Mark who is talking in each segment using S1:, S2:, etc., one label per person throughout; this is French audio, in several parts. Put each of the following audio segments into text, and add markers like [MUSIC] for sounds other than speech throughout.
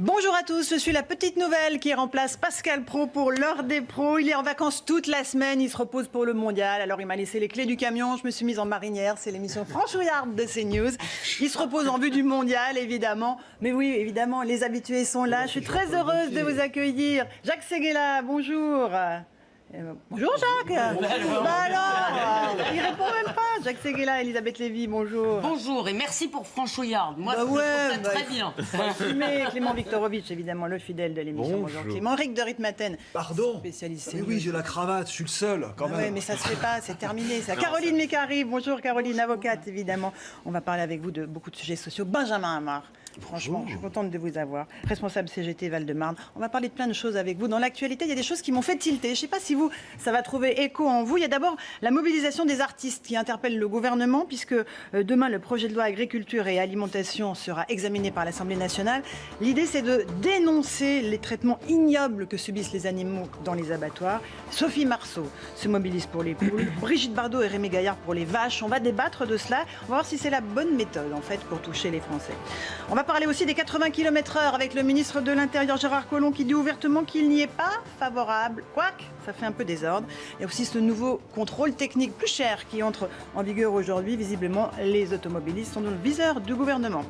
S1: Bonjour à tous, je suis la petite nouvelle qui remplace Pascal Pro pour l'heure des pros. Il est en vacances toute la semaine, il se repose pour le mondial. Alors il m'a laissé les clés du camion, je me suis mise en marinière, c'est l'émission [LAUGHS] franchouillarde de CNews. Il se repose en vue du mondial, évidemment. Mais oui, évidemment, les habitués sont là. Je suis très heureuse de vous accueillir. Jacques Seguela, bonjour. Euh, bonjour Jacques Bah alors Il répond même pas Jacques Seguela, Elisabeth Lévy, bonjour
S2: Bonjour et merci pour Franchouillard. Moi,
S1: Bah
S2: je trouve
S1: ouais,
S2: ça
S1: bah,
S2: très bien.
S1: Mais Clément Viktorovitch, évidemment, le fidèle de l'émission. Bonjour Clément. Henrique de Ritmaten,
S3: Pardon
S1: spécialiste.
S3: Mais oui, j'ai la cravate, je suis le seul, quand même.
S1: ouais, mais ça se fait pas, c'est terminé. Ça. Caroline Mécari, bonjour Caroline, avocate évidemment. On va parler avec vous de beaucoup de sujets sociaux. Benjamin Hamar, franchement, je suis contente de vous avoir. Responsable CGT Val-de-Marne. On va parler de plein de choses avec vous. Dans l'actualité, il y a des choses qui m'ont fait tilter. Je ne sais pas si vous, ça va trouver écho en vous. Il y a d'abord la mobilisation des artistes qui interpelle le gouvernement, puisque euh, demain, le projet de loi agriculture et alimentation sera examiné par l'Assemblée nationale. L'idée, c'est de dénoncer les traitements ignobles que subissent les animaux dans les abattoirs. Sophie Marceau se mobilise pour les poules, [COUGHS] Brigitte Bardot et Rémi Gaillard pour les vaches. On va débattre de cela. On va voir si c'est la bonne méthode, en fait, pour toucher les Français. On va parler aussi des 80 km/h avec le ministre de l'Intérieur, Gérard Collomb, qui dit ouvertement qu'il n'y est pas favorable. Quoique, ça fait un peu désordre. Il y a aussi ce nouveau contrôle technique plus cher qui entre en vigueur aujourd'hui. Visiblement, les automobilistes sont dans le viseur du gouvernement.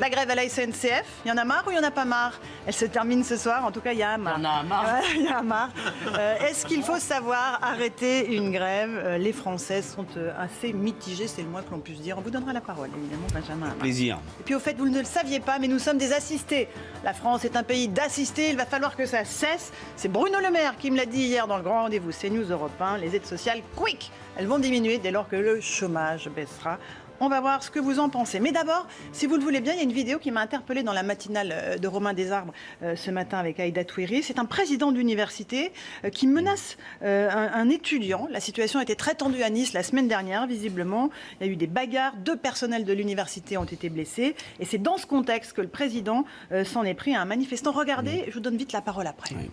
S1: La grève à la SNCF, il y en a marre ou il n'y en a pas marre? Elle se termine ce soir, en tout cas il y a un marre.
S2: Il y en a un marre.
S1: Ouais, il y a un marre. Euh, Est-ce qu'il faut savoir arrêter une grève? Euh, Les Français sont euh, assez mitigés, c'est le moins que l'on puisse dire. On vous donnera la parole, évidemment, Benjamin.
S4: Plaisir.
S1: Et puis au fait, vous ne le saviez pas, mais nous sommes des assistés. La France est un pays d'assistés, il va falloir que ça cesse. C'est Bruno Le Maire qui me l'a dit hier dans le grand rendez-vous CNews Europe 1. Les aides sociales, quick, elles vont diminuer dès lors que le chômage baissera. On va voir ce que vous en pensez. Mais d'abord, si vous le voulez bien, il y a une vidéo qui m'a interpellée dans la matinale euh, de Romain Desarbres euh, ce matin avec Aïda Touiri. C'est un président d'université euh, qui menace euh, un, un étudiant. La situation était très tendue à Nice la semaine dernière, visiblement. Il y a eu des bagarres. Deux personnels de l'université ont été blessés. Et c'est dans ce contexte que le président euh, s'en est pris à un manifestant. Regardez, je vous donne vite la parole après.
S4: Oui.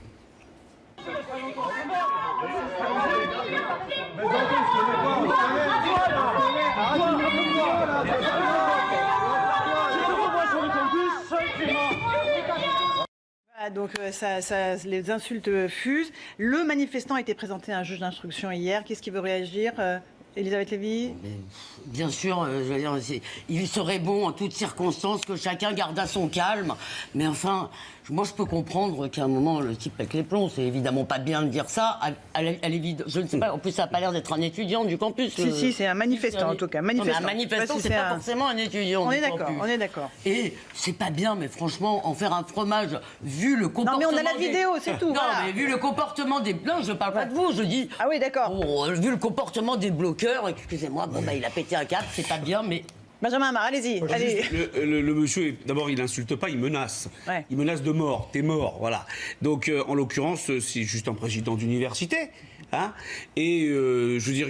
S1: Donc euh, les insultes fusent. Le manifestant a été présenté à un juge d'instruction hier. Qu'est-ce qui veut réagir euh, Elisabeth Lévy?
S2: Bien sûr, euh, il serait bon en toutes circonstances que chacun gardât son calme. Mais enfin, moi je peux comprendre qu'à un moment le type pète les plombs. C'est évidemment pas bien de dire ça. À, l'évidence, je ne sais pas. En plus, ça n'a pas l'air d'être un étudiant du campus.
S1: Si, si, c'est un manifestant, en tout cas,
S2: Non, mais
S1: manifestant.
S2: un
S1: Je sais
S2: manifestant,
S1: si
S2: c'est pas
S1: un-
S2: forcément un étudiant.
S1: On est d'accord, on est d'accord.
S2: Et c'est pas bien, mais franchement, en faire un fromage, vu le comportement.
S1: mais on a la
S2: des-
S1: vidéo, c'est tout,
S2: Non,
S1: voilà.
S2: mais vu le comportement des. Non, je parle pas de vous, je dis.
S1: Ah oui, d'accord.
S2: Euh, vu le comportement des bloqueurs, excusez-moi, bon bah il a pété un câble, c'est pas bien, mais
S1: Benjamin Hamar, allez-y. Allez.
S4: Le, le- le monsieur, d'abord, il n'insulte pas, il menace.
S1: Ouais.
S4: Il menace de mort. T'es mort, voilà. Donc, euh, en l'occurrence, euh, c'est juste un président d'université. Hein et euh, je veux dire,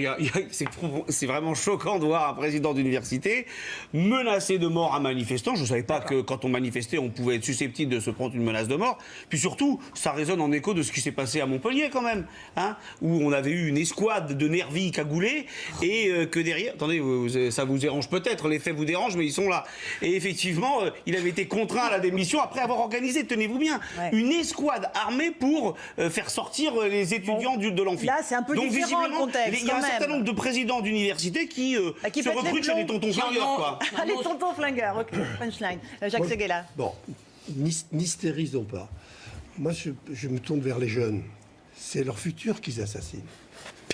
S4: c'est vraiment choquant de voir un président d'université menacer de mort un manifestant. Je ne savais pas que quand on manifestait, on pouvait être susceptible de se prendre une menace de mort. Puis surtout, ça résonne en écho de ce qui s'est passé à Montpellier quand même, hein, où on avait eu une escouade de nervis cagoulés et euh, que derrière, attendez, vous- vous- ça vous dérange peut-être, les faits vous dérangent, mais ils sont là. Et effectivement, euh, il avait été contraint à la démission après avoir organisé, tenez-vous bien,
S1: Ouais.
S4: une escouade armée pour faire sortir les étudiants du- de l'amphi.
S1: Là, c'est un peu
S4: Donc,
S1: différent, le
S4: visiblement,
S1: contexte,
S4: Il y a un certain nombre de présidents d'université qui, euh,
S1: Bah, qui
S4: se
S1: les
S4: recrutent chez les tontons flingueurs,
S2: ont-
S4: quoi. [LAUGHS]
S1: Allez, tonton flingueur, ok, [COUGHS] punchline. Euh, Jacques Seguela.
S3: Bon, n'hys- n'hystérisons pas. Moi, je, je me tourne vers les jeunes. C'est leur futur qu'ils assassinent.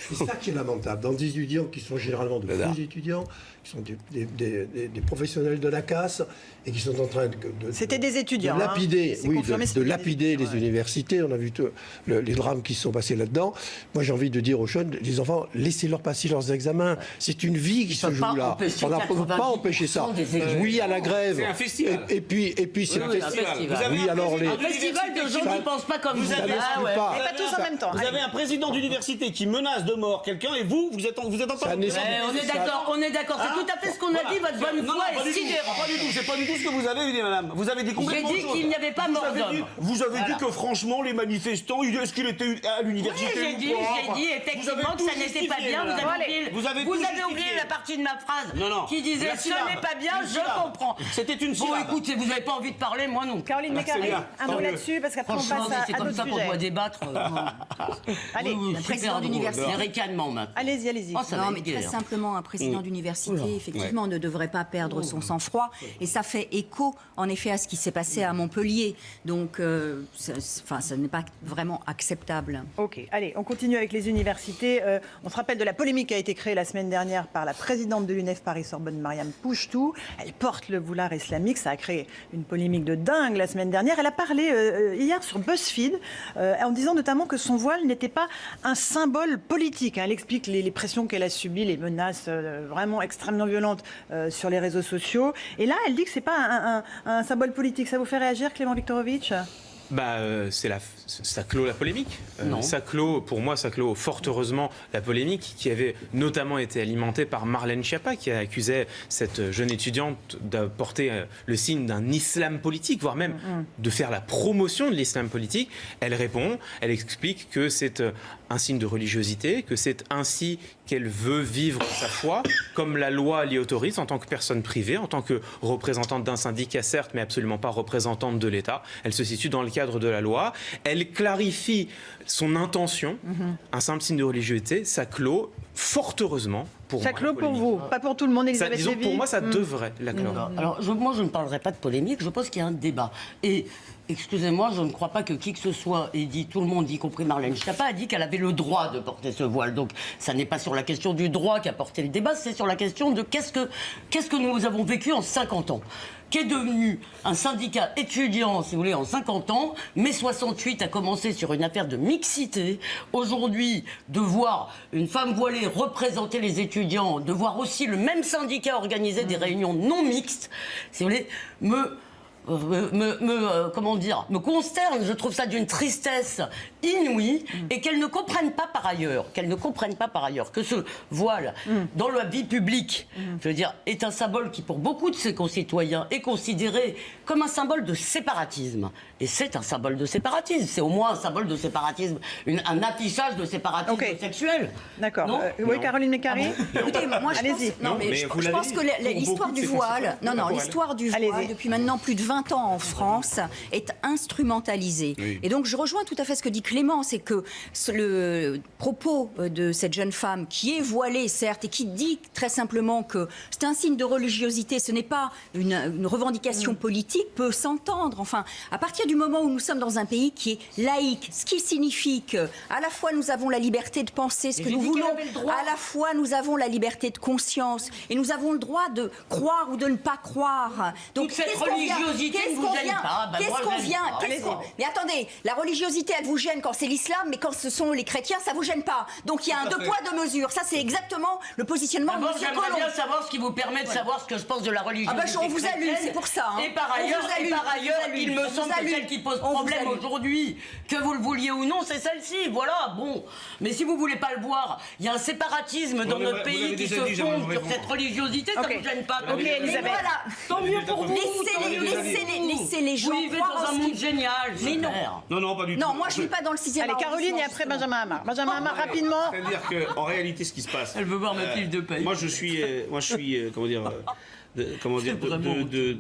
S3: C'est ça qui est lamentable. Dans des étudiants qui sont généralement de faux étudiants, qui sont des, des- des- des- des professionnels de la casse et qui sont en train de. de-
S1: C'était des étudiants,
S3: De
S1: hein.
S3: lapider, oui, de, lapider les
S1: ouais.
S3: universités. On a vu tout- le- les drames qui se sont passés là-dedans. Moi, j'ai envie de dire aux jeunes, les enfants, laissez-leur passer leurs examens. C'est une vie qui se joue là. On ne peut pas
S2: 90%
S3: empêcher ça. oui à la grève.
S4: C'est un festival.
S3: Et, et puis, et puis c'est
S2: Oui, oui, un festival.
S4: Vous avez
S3: Oui,
S4: un
S3: alors,
S4: président
S3: les-
S2: un festival de
S4: d'université
S2: gens
S4: qui-
S2: qui pensent pas comme vous.
S3: Ça
S2: Ah
S3: n'exclut
S2: ouais.
S3: pas.
S1: Et pas tous en même temps.
S4: Vous avez un président d'université qui menace de mort quelqu'un et vous, vous êtes en, vous êtes en train de-
S2: on est d'accord, on est d'accord, c'est tout à fait ce qu'on a dit, votre bonne
S4: Non,
S2: foi
S4: non, pas
S2: est
S4: du tout,
S2: sidérante.
S4: Pas du tout, c'est pas du tout ce que vous avez dit, madame. Vous avez dit complètement
S2: qu'il n'y avait pas
S4: Vous
S2: mort
S4: avez
S2: d'homme.
S4: dit- Vous avez dit que franchement, les manifestants, il- est-ce qu'il était à l'université
S2: Oui, j'ai
S4: ou
S2: dit, j'ai dit effectivement que ça n'était pas bien. Vous avez oublié,
S4: Vous avez
S2: vous
S4: tout
S2: avez
S4: justifié.
S2: oublié la partie de ma phrase
S4: Non, non.
S2: qui disait ce n'est pas bien, je comprends.
S4: C'était une
S2: Bon, écoutez, vous n'avez pas envie de parler, moi non.
S1: Caroline
S4: Ah, bien,
S1: un mot là-dessus, parce qu'après on
S2: Franchement,
S1: passe à,
S2: c'est comme ça qu'on doit débattre. [LAUGHS]
S1: Allez,
S5: un
S2: super
S5: président d'université.
S2: Maintenant.
S1: Allez-y, allez-y.
S2: Oh,
S5: Non, mais très simplement, un président d'université, effectivement, ne devrait pas perdre son sang-froid. Et ça fait écho, en effet, à ce qui s'est passé à Montpellier. Donc, euh, ça- enfin, ça n'est pas vraiment acceptable.
S1: Ok, allez, on continue avec les universités. Euh, on se rappelle de la polémique qui a été créée la semaine dernière par la présidente de l'UNEF Paris-Sorbonne, Mariam Pouchtou. Elle porte le foulard islamique, ça a créé une polémique de dingue la semaine dernière. Elle a parlé euh, hier sur BuzzFeed euh, en disant notamment que son voile n'était pas un symbole politique. Hein. Elle explique les, pressions qu'elle a subies, les menaces euh, vraiment extrêmement violentes euh, sur les réseaux sociaux. Et là, elle dit que c'est pas un, un- un symbole politique. Ça vous fait réagir, Clément Viktorovitch?
S6: Bah, euh, c'est la, ça clôt la polémique. Euh,
S2: Non.
S6: ça clôt, pour moi, ça clôt fort heureusement la polémique qui avait notamment été alimentée par Marlène Schiappa, qui accusait cette jeune étudiante d'apporter euh, le signe d'un islam politique, voire même de faire la promotion de l'islam politique. Elle répond, elle explique que c'est euh, un signe de religiosité, que c'est ainsi qu'elle veut vivre sa foi, comme la loi l'y autorise en tant que personne privée, en tant que représentante d'un syndicat, certes, mais absolument pas représentante de l'État. Elle se situe dans le cadre de la loi. Elle clarifie son intention, un simple signe de religiosité, ça clôt fort heureusement pour
S1: Ça
S6: moi.
S1: clôt pour vous, pas pour tout le monde,
S6: Ça,
S1: Elisabeth
S6: disons,
S1: Lévy
S6: pour moi, ça
S1: Hmm.
S6: devrait la clore.
S2: Alors, je- moi, je ne parlerai pas de polémique, je pense qu'il y a un débat. Et, excusez-moi, je ne crois pas que qui que ce soit ait dit, tout le monde, y compris Marlène Schiappa, a dit qu'elle avait le droit de porter ce voile. Donc, ça n'est pas sur la question du droit qu'a porté le débat, c'est sur la question de qu'est-ce que, qu'est-ce que nous avons vécu en 50 ans Qu'est devenu un syndicat étudiant, si vous voulez, en 50 ans. Mai 68 a commencé sur une affaire de mixité. Aujourd'hui, de voir une femme voilée représenter les étudiants, de voir aussi le même syndicat organiser des réunions non mixtes, si vous voulez, me me, euh, comment dire, me consterne. Je trouve ça d'une tristesse inouïe et qu'elles ne comprennent pas par ailleurs, qu'elles ne comprennent pas par ailleurs que ce voile dans la vie publique, je veux dire, est un symbole qui pour beaucoup de ses concitoyens est considéré comme un symbole de séparatisme. Et c'est un symbole de séparatisme. C'est au moins un symbole de séparatisme, une- un affichage de séparatisme sexuel.
S1: D'accord. Euh, oui, Caroline Mécari
S5: Écoutez, moi je
S1: Allez-y.
S5: pense, non, mais
S6: mais
S5: je, pense que l'histoire du voile, non, non, l'histoire du voile depuis maintenant plus de 20 ans en France est instrumentalisée.
S4: Oui.
S5: Et donc je rejoins tout à fait ce que dit Clément, c'est que le propos de cette jeune femme qui est voilée certes et qui dit très simplement que c'est un signe de religiosité, ce n'est pas une, une revendication politique, peut s'entendre. Enfin, à partir du moment où nous sommes dans un pays qui est laïque, ce qui signifie que à la fois nous avons la liberté de penser ce
S2: Et
S5: que nous voulons, à la fois nous avons la liberté de conscience et nous avons le droit de croire ou de ne pas croire.
S2: Toute cette religiosité
S5: qu'est-ce
S2: ne
S5: qu'on vient-
S2: Bah,
S5: Qu'est-ce qu'on vient qu'est-ce qu'on-
S2: Allez-y.
S5: Mais attendez, la religiosité, elle vous gêne quand c'est l'islam, mais quand ce sont les chrétiens, ça vous gêne pas. Donc il y a un deux poids deux mesures. Ça, c'est exactement le positionnement de M.
S2: j'aimerais bien savoir ce qui vous permet de savoir ce que je pense de la religion.
S5: Ah bah, on vous allume, c'est pour ça, hein.
S2: Et par ailleurs, et par il me semble que celle qui pose problème aujourd'hui, que vous le vouliez ou non, c'est celle-ci. Voilà, bon. Mais si vous voulez pas le voir, il y a un séparatisme dans notre pays qui se fonde sur cette religiosité, ça vous gêne pas.
S1: Ok,
S2: Mais
S1: Elisabeth.
S5: voilà.
S2: Tant mieux pour vous.
S5: Laissez
S2: tant
S5: les-
S2: mieux pour
S5: laissez les-
S2: vous.
S5: laissez les gens
S2: Vous vivez
S5: croire
S2: dans
S5: en
S2: un
S5: ce
S2: monde génial.
S5: Mais non.
S2: super.
S4: Non, non, pas du tout.
S5: Non, moi je ne vis pas dans le 6e
S1: Allez, Caroline et après Benjamin Hamar. Benjamin Hamar, rapidement.
S4: C'est-à-dire qu'en réalité, ce qui se passe.
S2: Elle veut voir ma
S4: euh,
S2: fiche de paye.
S4: Moi, je suis, euh, moi, je suis, euh, comment dire, euh, [LAUGHS] de- comment dire, de- de-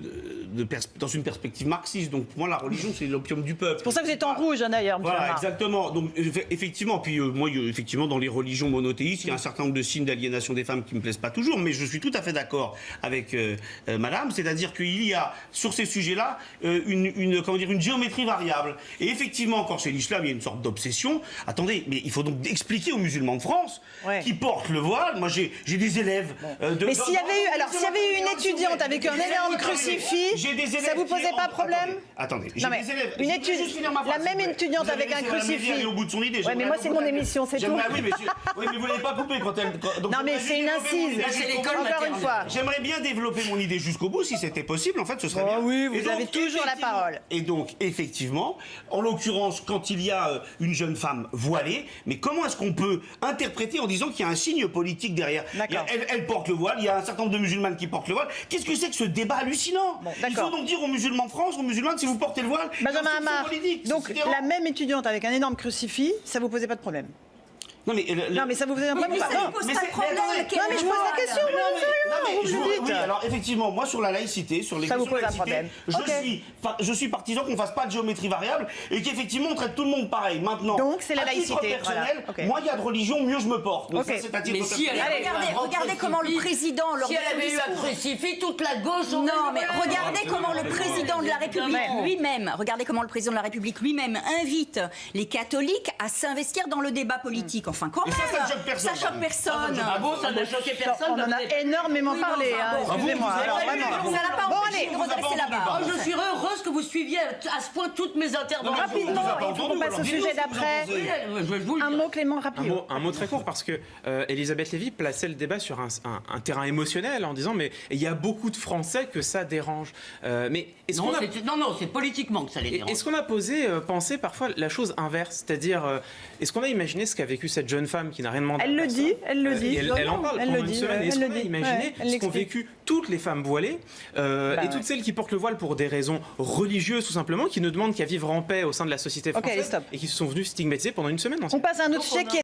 S4: dans une perspective marxiste. Donc, pour moi, la religion, c'est l'opium du peuple.
S1: C'est pour ça que vous êtes en rouge, hein, d'ailleurs,
S4: Voilà, exactement. Donc, eff- effectivement, puis euh, moi, effectivement, dans les religions monothéistes, il y a un certain nombre de signes d'aliénation des femmes qui me plaisent pas toujours, mais je suis tout à fait d'accord avec euh, euh, Madame, c'est-à-dire qu'il y a sur ces sujets-là une, une, comment dire, une géométrie variable. Et effectivement, quand c'est l'islam, il y a une sorte d'obsession. Attendez, mais il faut donc expliquer aux musulmans de France
S1: Ouais.
S4: qui portent le voile. Moi, j'ai des élèves. de-
S1: Mais s'il y avait eu, alors s'il y avait eu une
S4: dans-
S1: étudiante avec un énorme crucifix, Ça vous posait pas problème
S4: Attendez, j'ai des élèves.
S1: une
S4: ma
S1: la même étudiante avec un crucifix.
S4: au bout de son idée.
S1: Mais moi, c'est mon émission, c'est tout.
S4: Oui, mais, vous n'avez pas coupé quand elle.
S1: Non, mais c'est une incise. Encore une fois.
S4: J'aimerais bien développer mon idée jusqu'au bout, si c'était possible. En fait, ce serait
S1: Oh
S4: bien.
S1: oui, vous avez toujours la parole.
S4: Et donc, effectivement, en l'occurrence, quand il y a euh, une jeune femme voilée, mais comment est-ce qu'on peut interpréter en disant qu'il y a un signe politique derrière? Elle, elle porte le voile, il y a un certain nombre de musulmanes qui portent le voile. Qu'est-ce que c'est que ce débat hallucinant
S1: Bon,
S4: Il faut donc dire aux musulmans de France, aux musulmanes, si vous portez le voile,
S1: Benjamin Hamar,
S4: politique.
S1: donc la même étudiante avec un énorme crucifix, ça vous posait pas de problème
S4: Non, mais, le- le-
S1: Non, mais ça vous faisait un
S5: Mais
S1: problème
S5: ça ne pose
S4: mais
S5: pas
S4: c'est-
S5: de problème.
S4: mais
S1: Non, mais je pose la question,
S4: Mais non, mais- non, mais
S1: vous
S4: je
S1: le
S4: vous-
S1: dites.
S4: oui, alors effectivement, moi sur la laïcité, sur les
S1: Ça
S4: questions de laïcité, je suis, fa- je suis partisan qu'on fasse pas de géométrie variable et qu'effectivement on traite tout le monde pareil. Maintenant,
S1: Donc, c'est la
S4: à titre
S1: laïcité,
S4: personnel,
S1: voilà. Ok.
S4: moins il y a de religion, mieux je me porte. Donc ça, c'est à titre
S2: Mais si elle
S4: personnel.
S5: regardez- comment le président, lors
S2: Si
S5: de
S2: elle
S5: son
S2: avait eu un
S5: discours-
S2: crucifix, toute la gauche aurait
S5: Non, mais regardez comment le président de la République lui-même, regardez comment le président de la République lui-même invite les catholiques à s'investir dans le débat politique. Enfin, quand
S4: Et
S5: même,
S4: ça, ça ne choque personne,
S5: Ça choque personne.
S2: Ah bon, ça n'a choqué personne
S1: On en a énormément
S5: Oui, mais
S1: parlé, hein,
S5: bon.
S1: excusez-moi.
S4: Ah bon,
S1: allez,
S5: redresser la barre.
S2: Je suis heureuse que vous suiviez à ce point toutes mes interventions.
S1: Rapidement, il faut qu'on passe au sujet d'après. Un mot, Clément,
S6: Un
S1: rapide.
S6: mot, un mot très court parce que euh, Elisabeth Lévy plaçait le débat sur un, terrain émotionnel en disant mais il y a beaucoup de Français que ça dérange. Euh, mais est-ce
S2: Non,
S6: qu'on
S2: non, non, c'est politiquement que ça les dérange.
S6: Est-ce qu'on a posé, euh, pensé parfois la chose inverse? C'est-à-dire, est-ce qu'on a imaginé ce qu'a vécu cette jeune femme qui n'a rien demandé à
S1: Elle le
S6: personne
S1: dit, elle le dit.
S6: Elle, elle en parle
S1: Elle
S6: pendant
S1: le
S6: une
S1: dit,
S6: semaine. Est-ce
S1: elle
S6: qu'on
S1: dit.
S6: imaginé
S1: Ouais,
S6: ce qu'ont vécu toutes les femmes voilées euh,
S1: Bah
S6: et
S1: ouais.
S6: toutes celles qui portent le voile pour des raisons religieuses tout simplement, qui ne demandent qu'à vivre en paix au sein de la société française et qui se sont venues stigmatiser pendant une semaine.
S1: On passe à un autre sujet qui est